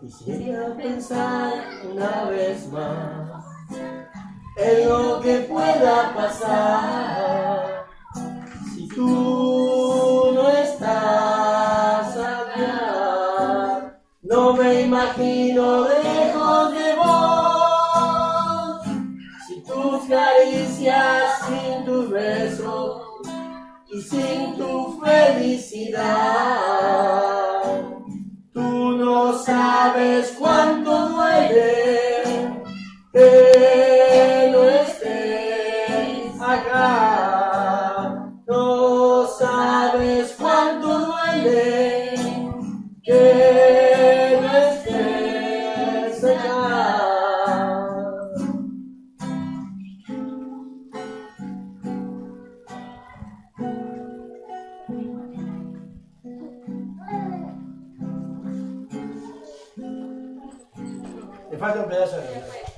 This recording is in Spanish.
Quisiera pensar una vez más en lo que pueda pasar si tú no estás acá. No me imagino lejos de vos, sin tus caricias, sin tus besos y sin tu felicidad. No sabes cuánto duele que no estés acá. No sabes cuánto Faz a brecha.